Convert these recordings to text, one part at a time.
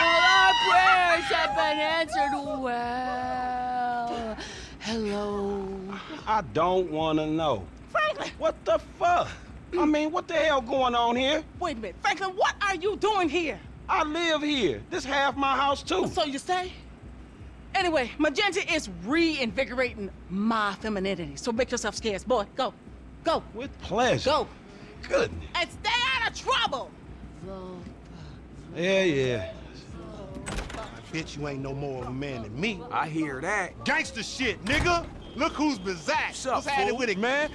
All our prayers have been answered well. Hello. I don't want to know. Franklin! What the fuck? I mm. mean, what the hell going on here? Wait a minute. Franklin, what are you doing here? I live here. This half my house, too. So you say? Anyway, Magenta is reinvigorating my femininity. So make yourself scarce. Boy, go. Go. With pleasure. Go. Goodness. And stay out of trouble. Yeah, yeah. Bitch, you ain't no more of a man than me. I hear that. Gangster shit, nigga. Look who's bizarre. What's up, What's happening fool? with it, man?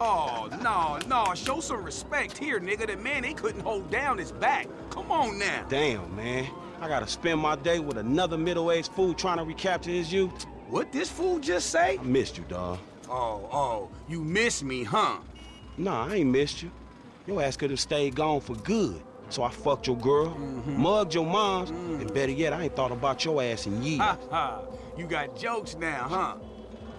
Oh, no, no. Show some respect here, nigga. The man, they couldn't hold down his back. Come on now. Damn, man. I gotta spend my day with another middle-aged fool trying to recapture his youth. What this fool just say? I missed you, dawg. Oh, oh, you miss me, huh? Nah, I ain't missed you. Your ass could have stayed gone for good. So I fucked your girl, mm-hmm. mugged your moms, mm. and better yet, I ain't thought about your ass in years. Ha ha. You got jokes now, huh?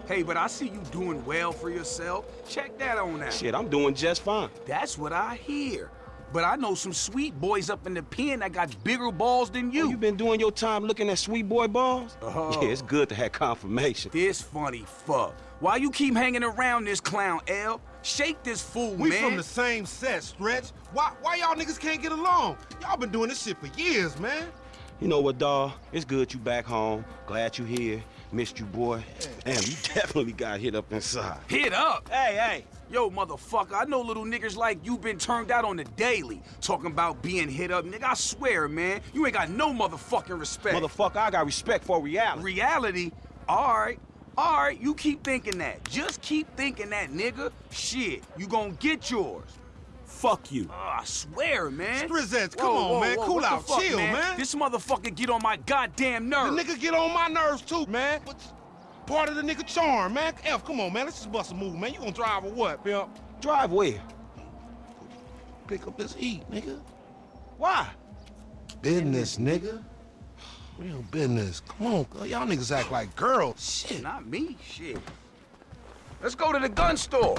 Hey, but I see you doing well for yourself. Check that on out. Shit, I'm doing just fine. That's what I hear. But I know some sweet boys up in the pen that got bigger balls than you. Oh, you been doing your time looking at sweet boy balls? Oh. Yeah, it's good to have confirmation. This funny fuck. Why you keep hanging around this clown, L? Shake this fool, We man. We from the same set, Stretch. Why, why y'all niggas can't get along? Y'all been doing this shit for years, man. You know what, dawg? It's good you back home. Glad you here. Missed you, boy. Damn, you definitely got hit up inside. Hit up. Hey, hey. Yo, motherfucker, I know little niggas like you been turned out on the daily. Talking about being hit up, nigga. I swear, man, you ain't got no motherfucking respect. Motherfucker, I got respect for reality. Reality? Alright. Alright, you keep thinking that. Just keep thinking that, nigga. Shit, you gonna get yours. Fuck you. Oh, I swear, man. Strizzettes, come Whoa, on, whoa, man. whoa, Cool out. fuck, Chill, man. This motherfucker get on my goddamn nerves. The nigga get on my nerves too, man. But part of the nigga charm, man. F, come on, man. Let's just bust a move, man. You gonna drive or what, pimp? Drive where? Pick up this heat, nigga. Why? Business, nigga. Real business. Come on, girl. y'all niggas act like girls. Shit. Not me, shit. Let's go to the gun store.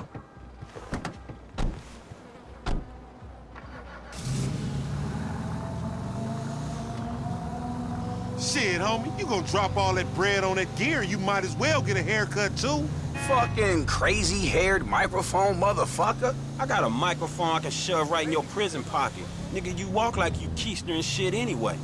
Shit, homie. You gonna drop all that bread on that gear, you might as well get a haircut too. Fucking crazy-haired microphone motherfucker. I got a microphone I can shove right in your prison pocket. Nigga, you walk like you keister and shit anyway.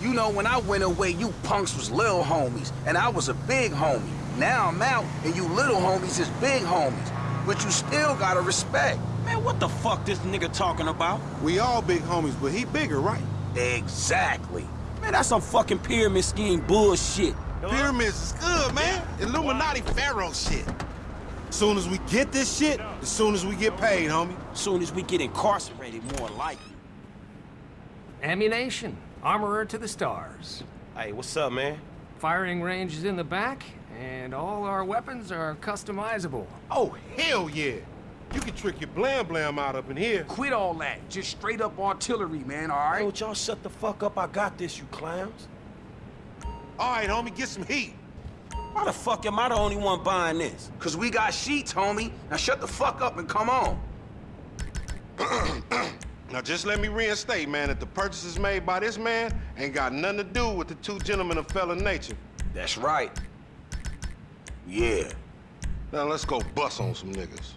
You know, when I went away, you punks was little homies, and I was a big homie. Now I'm out, and you little homies is big homies. But you still gotta respect. Man, what the fuck this nigga talking about? We all big homies, but he bigger, right? Exactly. Man, that's some fucking pyramid scheme bullshit. Pyramids is good, man. Illuminati pharaoh shit. Soon as we get this shit, as soon as we get paid, homie. Soon as we get incarcerated, more likely. Ammunition. Armorer to the stars. Hey, what's up, man? Firing range is in the back, and all our weapons are customizable. Oh, hell yeah. You can trick your blam blam out up in here. Quit all that. Just straight up artillery, man, all right? Yo, y'all shut the fuck up. I got this, you clowns. All right, homie, get some heat. Why the fuck am I the only one buying this? Cause we got sheets, homie. Now shut the fuck up and come on. Now just let me reinstate, man, that the purchases made by this man ain't got nothing to do with the two gentlemen of felon nature. That's right. Yeah. Now let's go bust on some niggas.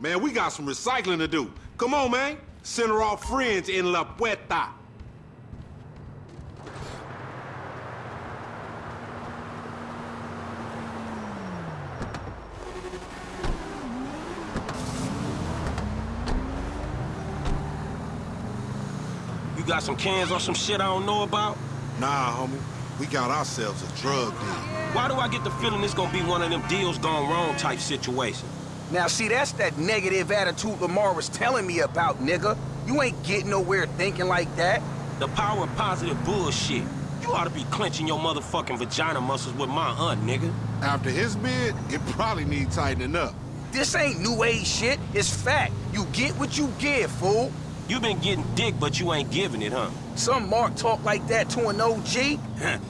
Man, we got some recycling to do. Come on, man. Send her off friends in La Puerta. You got some cans or some shit I don't know about? Nah, homie. We got ourselves a drug deal. Why do I get the feeling this gonna be one of them deals gone wrong type situations? Now, see, that's that negative attitude Lamar was telling me about, nigga. You ain't getting nowhere thinking like that. The power of positive bullshit. You ought to be clenching your motherfucking vagina muscles with my aunt, nigga. After his bid, it probably needs tightening up. This ain't new age shit. It's fact. You get what you give, fool. You been getting dick, but you ain't giving it, huh? Some Mark talk like that to an OG?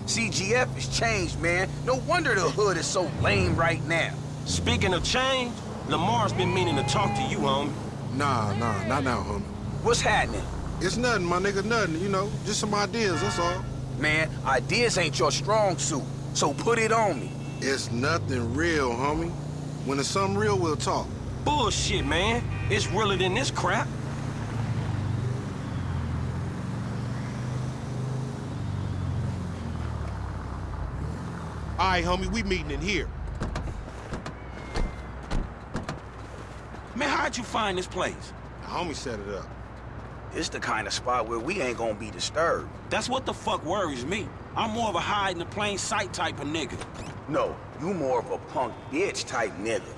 CGF has changed, man. No wonder the hood is so lame right now. Speaking of change, Lamar's been meaning to talk to you, homie. Nah, nah, not now, homie. What's happening? It's nothing, my nigga, nothing, you know. Just some ideas, that's all. Man, ideas ain't your strong suit, so put it on me. It's nothing real, homie. When it's something real, we'll talk. Bullshit, man. It's realer than this crap. All right, homie, we meeting in here. Man, how'd you find this place? The homie set it up. It's the kind of spot where we ain't gonna be disturbed. That's what the fuck worries me. I'm more of a hide in the plain sight type of nigga. No, you more of a punk bitch type nigga.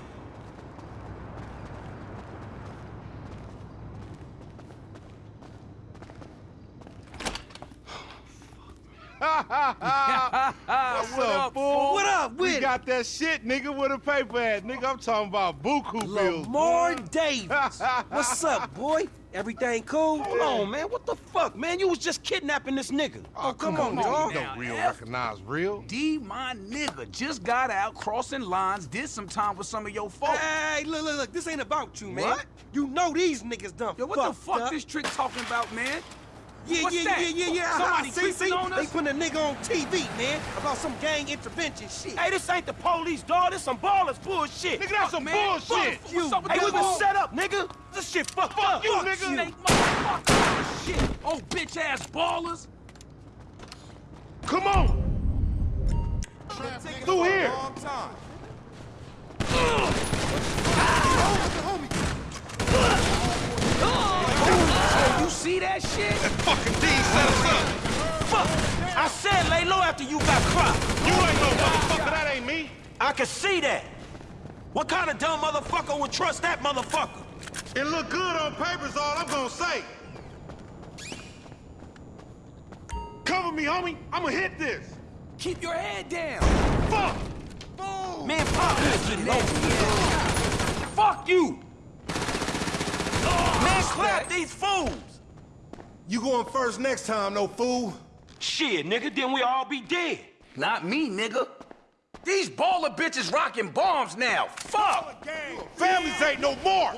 What's up, fool? What up with We got that shit, nigga, with a paper at. Nigga, I'm talking about buku bills. Lamar boy. Davis. What's up, boy? Everything cool? Hold on, man. What the fuck, man? You was just kidnapping this nigga. Oh, oh come, on, on, dawg. You don't real recognize real. D, my nigga, just got out crossing lines, did some time with some of your folks. Hey, look, look, look. This ain't about you, man. What? You know these niggas done Yo, what the fuck up. this trick talking about, man? Yeah, What's yeah, that? yeah, yeah, yeah. Somebody see, creeping see? on They us? putting a nigga on TV, man, about some gang intervention shit. Hey, this ain't the police, dog. This some Ballas bullshit. Nigga, that's some man. bullshit. Fuck you. What's up with Hey, this we been set up, nigga. This shit fucked up. you, Fuck nigga. Snake motherfucker. Shit. Oh, bitch ass Ballas. Come on. Through here you see that shit? That fucking D set us up. Fuck. I said lay low after you got cropped. You ain't no motherfucker. That ain't me. I can see that. What kind of dumb motherfucker would trust that motherfucker? It look good on paper is all I'm gonna say. Cover me, homie. I'ma hit this. Keep your head down. Fuck. Boom! Man, pop this shit. Fuck you. Oh, Man, clap these fools. You going first next time, no fool. Shit, nigga, then we all be dead. Not me, nigga. These Balla bitches rocking bombs now. Fuck. Families ain't no more.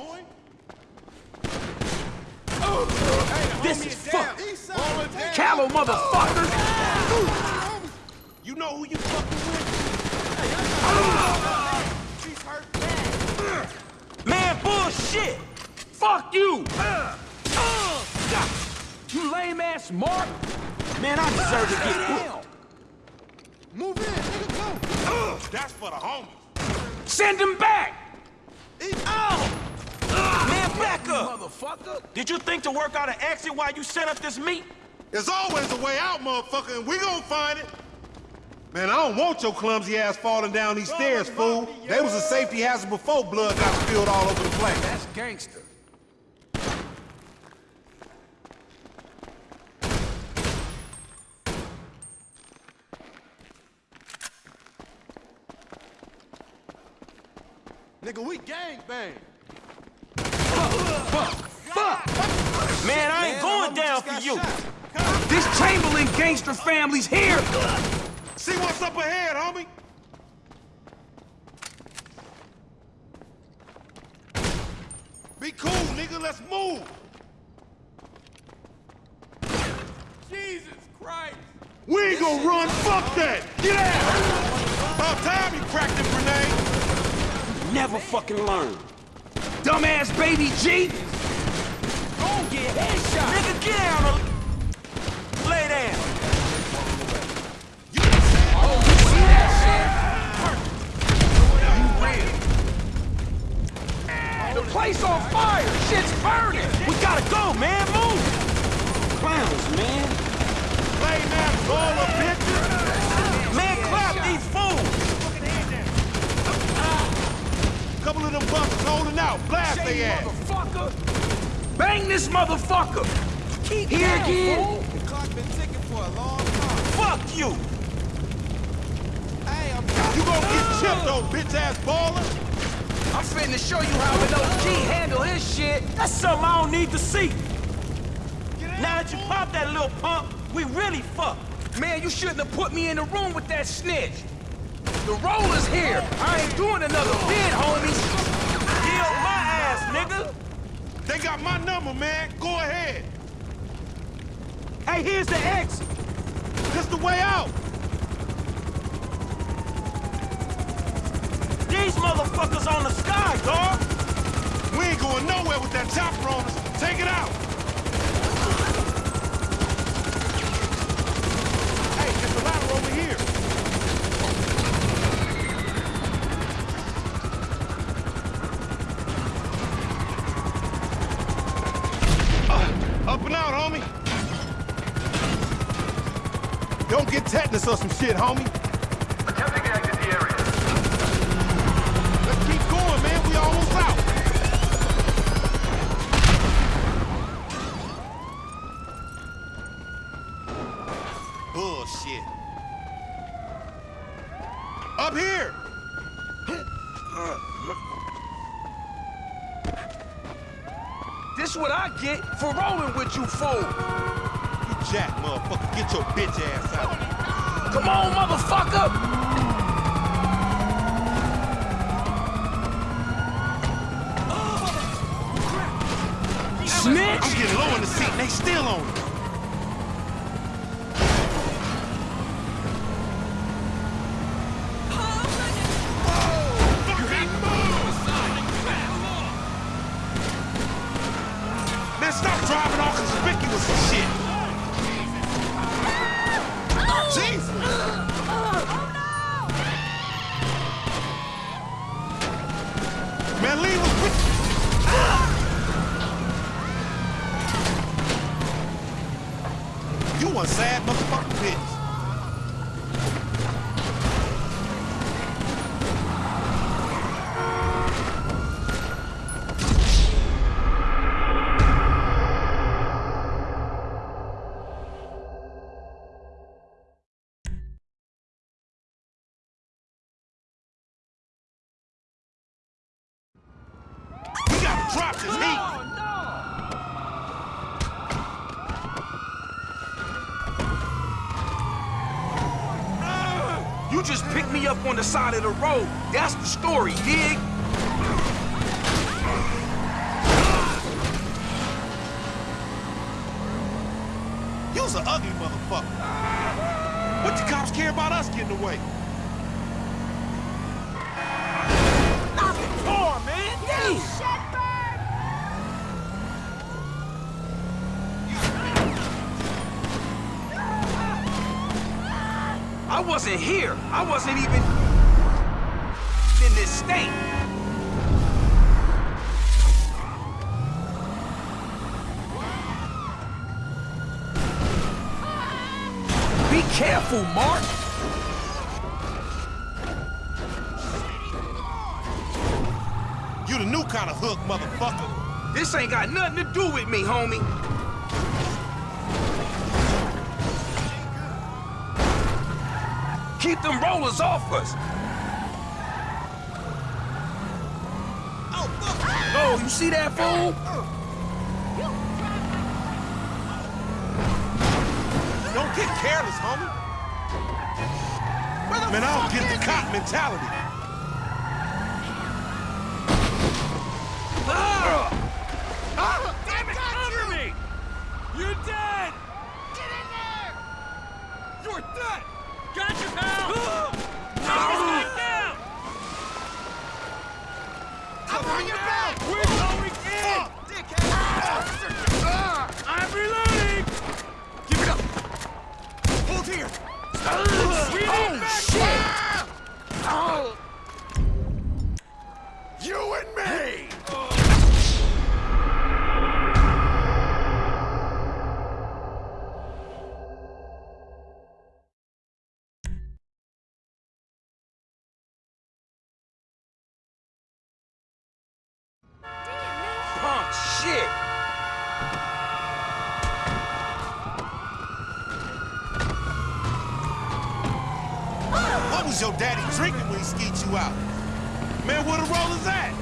This is fuck. Callow motherfuckers. You know who you fucking with? Man, bullshit. Fuck you. Uh. Uh. You lame ass Mark. Man, I deserve to get whooped. Move in, nigga, go. That's for the homies. Send him back. Man, back up. Motherfucker. Did you think to work out an exit while you set up this meet? There's always a way out, motherfucker, and we gonna find it. Man, I don't want your clumsy ass falling down these stairs, fool. They was a safety hazard before blood got spilled all over the place. That's gangster. Nigga, we gang bang. Man, I ain't going down for you. This Chamberlain gangster family's here. See what's up ahead, homie. Be cool, nigga. Let's move. Jesus Christ. We ain't gonna run. Fuck that. Get out. About time you cracked the grenade. Never fucking learn. Dumbass baby G get headshot. Nigga, get down lay down. You oh, you see that shit? Perfect. You win. The place on fire. Shit's burning. We gotta go, man. Move. Clowns, man. Lay down, ball of bitches. Man, clap these fools. Couple of them buffers holding out. Blast they ass. motherfucker. Bang this motherfucker! Keep Here down, again! fool. The clock been ticking for a long time. Fuck you! Hey, I'm You gonna get chipped, old bitch-ass Balla. I'm finna show you how an OG handle his shit. That's something I don't need to see. Now that you popped that little pump, we really fucked. Man, you shouldn't have put me in the room with that snitch. The roller's here. I ain't doing another bid, homies. Heal my ass, nigga. They got my number, man. Go ahead. Hey, here's the exit. This the way out. These motherfuckers on the sky, dog. We ain't going nowhere with that chopper on us. Take it out. Hey, there's a ladder over here. Uh, up and out, homie. Don't get tetanus or some shit, homie. Attempting to exit the area. Let's keep going, man. We almost out. Bullshit. Up here! This what I get for rolling with you fool. You jack, motherfucker. Get your bitch ass out. Come on, motherfucker! Snitch! I'm getting low in the seat and they still on it. Man, stop driving all conspicuous We gotta drop this heat. You just picked me up on the side of the road. That's the story, dig? You's an ugly motherfucker. What the cops care about us getting away? Knock it car, man. Damn. Wasn't here. I wasn't even in this state. Be careful, Mark. You the new kind of hook, motherfucker. This ain't got nothing to do with me, homie. Keep them rollers off us. Oh, you see that fool? Don't get careless, homie. Man, I don't get the cop mentality. Shit! What was your daddy drinking when he skeet you out? Man, where the rollers at?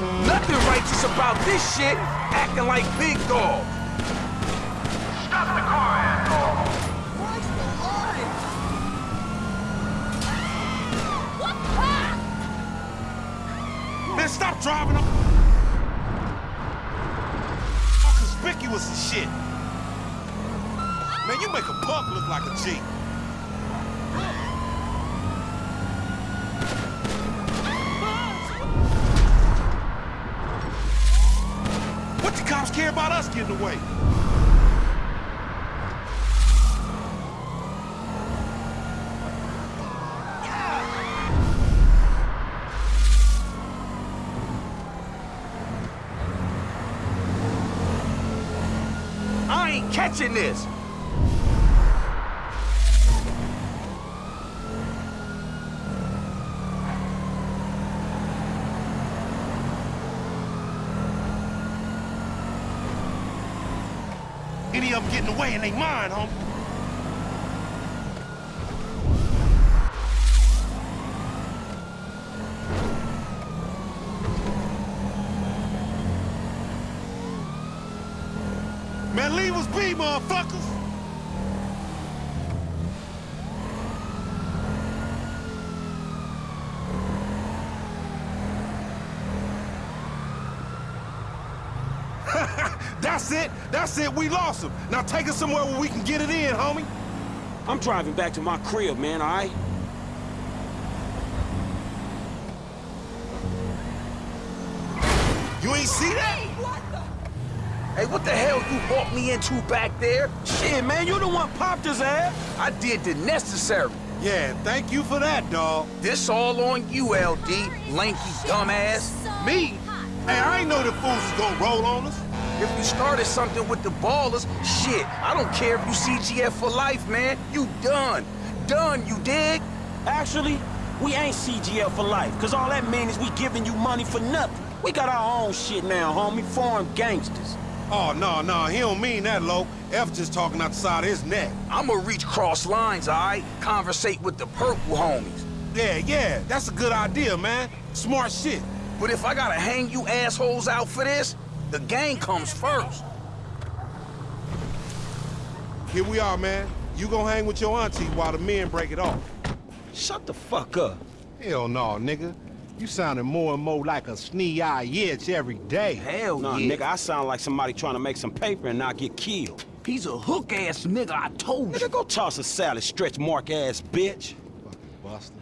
Oh Nothing righteous about this shit, acting like big dog. Stop the car, asshole! Driving. Conspicuous as shit. Man, you make a punk look like a G. What the cops care about us getting away? I ain't catching this. Any of them getting away and they mind, homie. Man, leave us be, motherfuckers! That's it. That's it. We lost him. Now take us somewhere where we can get it in, homie. I'm driving back to my crib, man, all right? You ain't see that? Hey, what the hell you brought me into back there? Shit, man, you the one popped his ass. I did the necessary. Yeah, thank you for that, dawg. This all on you, LD, lanky dumbass. Me? Hey, I ain't know the fools was gonna roll on us. If you started something with the Ballas, shit, I don't care if you CGF for life, man. You done. Done, you dig? Actually, we ain't CGF for life, cause all that means is we giving you money for nothing. We got our own shit now, homie, foreign gangsters. Oh, no, no, he don't mean that, Lo. F just talking out the side of his neck. I'ma reach cross lines, alright? Conversate with the purple homies. Yeah, yeah, that's a good idea, man. Smart shit. But if I gotta hang you assholes out for this, the gang comes first. Here we are, man. You gonna hang with your auntie while the men break it off. Shut the fuck up. Hell no, nigga. You sounding more and more like a snee-eye itch every day. Hell Nah, yeah. nigga, I sound like somebody trying to make some paper and not get killed. He's a hook-ass nigga, I told you. Nigga, go toss a salad, stretch mark ass bitch. Buster.